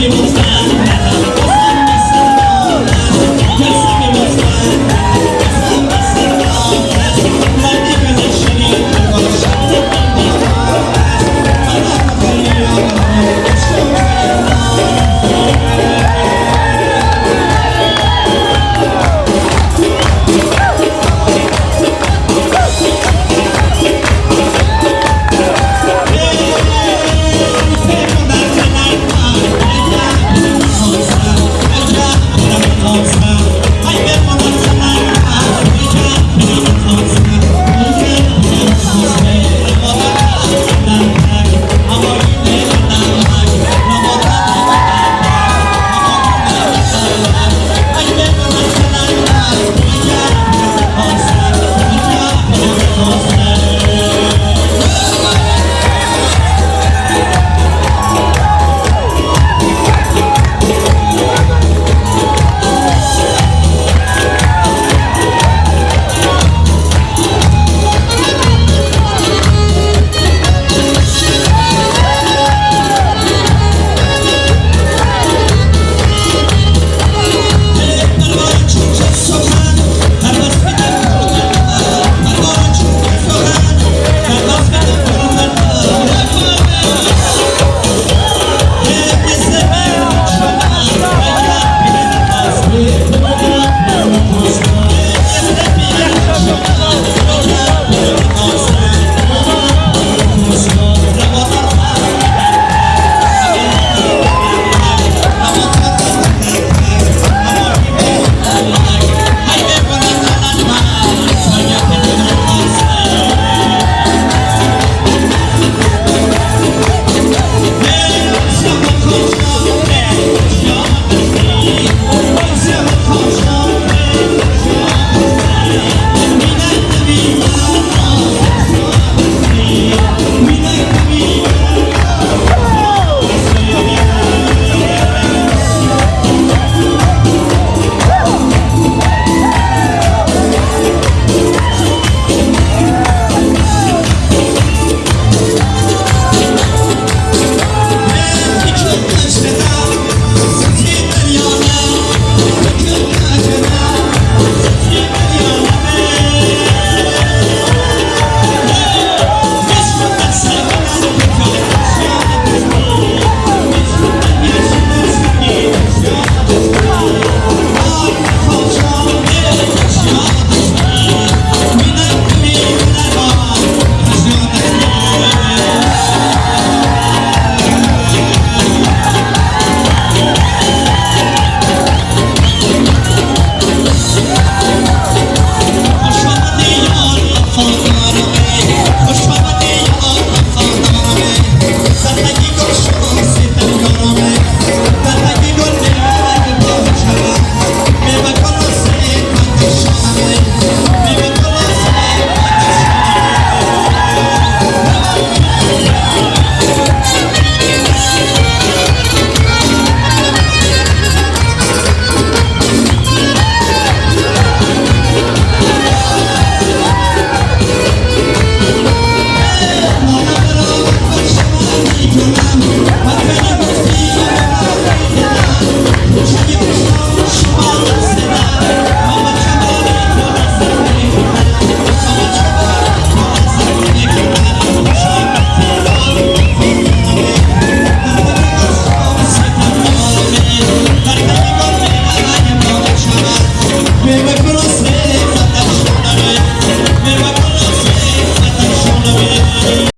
you will stand.